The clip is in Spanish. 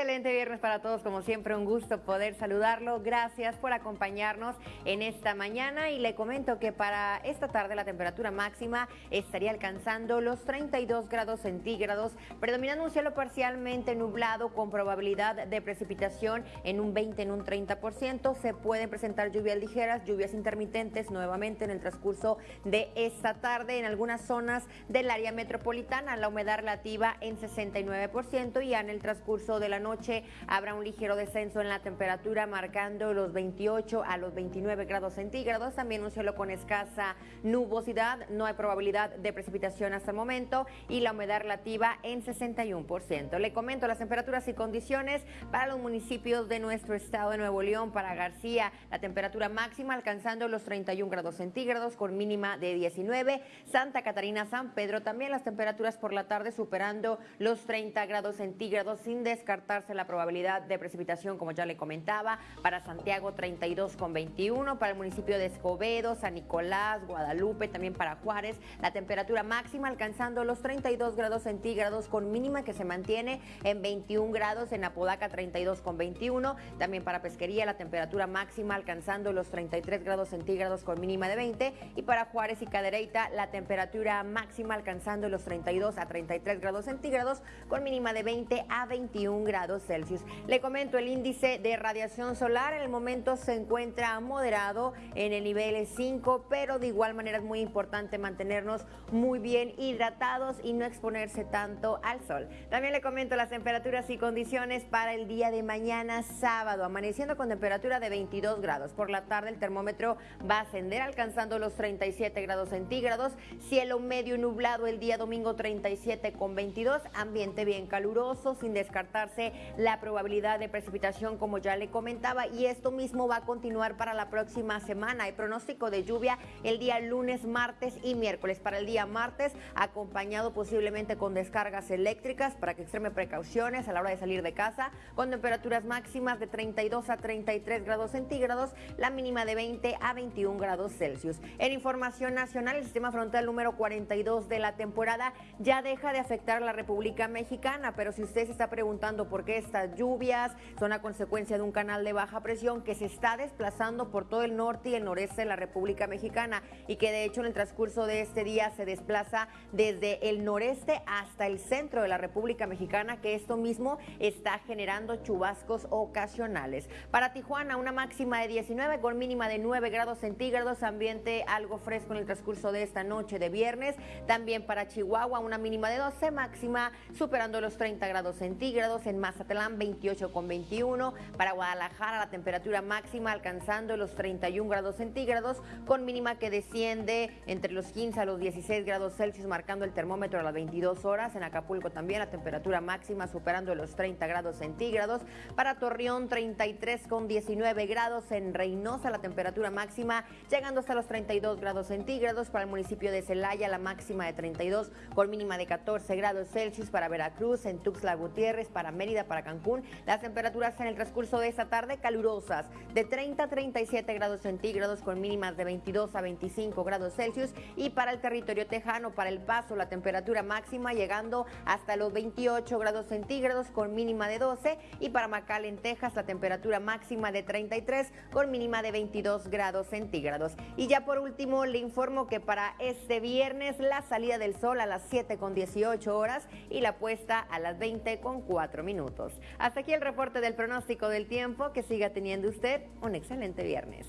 excelente viernes para todos, como siempre un gusto poder saludarlo. Gracias por acompañarnos en esta mañana y le comento que para esta tarde la temperatura máxima estaría alcanzando los 32 grados centígrados, predominando un cielo parcialmente nublado con probabilidad de precipitación en un 20, en un 30%. Se pueden presentar lluvias ligeras, lluvias intermitentes nuevamente en el transcurso de esta tarde en algunas zonas del área metropolitana, la humedad relativa en 69% y en el transcurso de la noche habrá un ligero descenso en la temperatura marcando los 28 a los 29 grados centígrados. También un cielo con escasa nubosidad, no hay probabilidad de precipitación hasta el momento y la humedad relativa en 61%. Le comento las temperaturas y condiciones para los municipios de nuestro estado de Nuevo León. Para García, la temperatura máxima alcanzando los 31 grados centígrados con mínima de 19. Santa Catarina, San Pedro, también las temperaturas por la tarde superando los 30 grados centígrados sin la probabilidad de precipitación, como ya le comentaba, para Santiago 32 con 21, para el municipio de Escobedo, San Nicolás, Guadalupe, también para Juárez, la temperatura máxima alcanzando los 32 grados centígrados con mínima que se mantiene en 21 grados, en Apodaca 32 con 21, también para Pesquería la temperatura máxima alcanzando los 33 grados centígrados con mínima de 20 y para Juárez y Cadereyta la temperatura máxima alcanzando los 32 a 33 grados centígrados con mínima de 20 a 21 grados Celsius. Le comento el índice de radiación solar en el momento se encuentra moderado en el nivel 5, pero de igual manera es muy importante mantenernos muy bien hidratados y no exponerse tanto al sol. También le comento las temperaturas y condiciones para el día de mañana sábado, amaneciendo con temperatura de 22 grados. Por la tarde el termómetro va a ascender alcanzando los 37 grados centígrados, cielo medio nublado el día domingo 37 con 22, ambiente bien caluroso sin descartarse la probabilidad de precipitación como ya le comentaba y esto mismo va a continuar para la próxima semana. Hay pronóstico de lluvia el día lunes, martes y miércoles. Para el día martes acompañado posiblemente con descargas eléctricas para que extreme precauciones a la hora de salir de casa con temperaturas máximas de 32 a 33 grados centígrados, la mínima de 20 a 21 grados Celsius. En información nacional, el sistema frontal número 42 de la temporada ya deja de afectar a la República Mexicana, pero si usted se está preguntando por qué estas lluvias son a consecuencia de un canal de baja presión que se está desplazando por todo el norte y el noreste de la República Mexicana y que de hecho en el transcurso de este día se desplaza desde el noreste hasta el centro de la República Mexicana, que esto mismo está generando chubascos ocasionales. Para Tijuana, una máxima de 19 con mínima de 9 grados centígrados, ambiente algo fresco en el transcurso de esta noche de viernes. También para Chihuahua, una mínima de 12, máxima superando los 30 grados centígrados. En Mazatlán, 28 con 21. Para Guadalajara, la temperatura máxima alcanzando los 31 grados centígrados, con mínima que desciende entre los 15 a los 16 grados Celsius, marcando el termómetro a las 22 horas. En Acapulco también la temperatura máxima superando los 30 grados centígrados. Para Torreón, 33 con 19 grados. En Reynosa, la temperatura máxima llegando hasta los 32 grados centígrados. Para el municipio de Celaya, la máxima de 32 con mínima de 14 grados Celsius. Para Veracruz, en Tuxtla Gutiérrez, para Mérida, para Cancún, las temperaturas en el transcurso de esta tarde calurosas de 30 a 37 grados centígrados con mínimas de 22 a 25 grados Celsius. Y para el territorio tejano, para el paso, la temperatura máxima llegando hasta los 28 grados centígrados con mínima de 12. Y para en Texas, la temperatura máxima de 33 con mínima de 22 grados centígrados. Y ya por último, le informo que para este viernes la salida del sol a las 7 con 18 horas y la puesta a las 20 con 4 Hasta aquí el reporte del pronóstico del tiempo. Que siga teniendo usted un excelente viernes.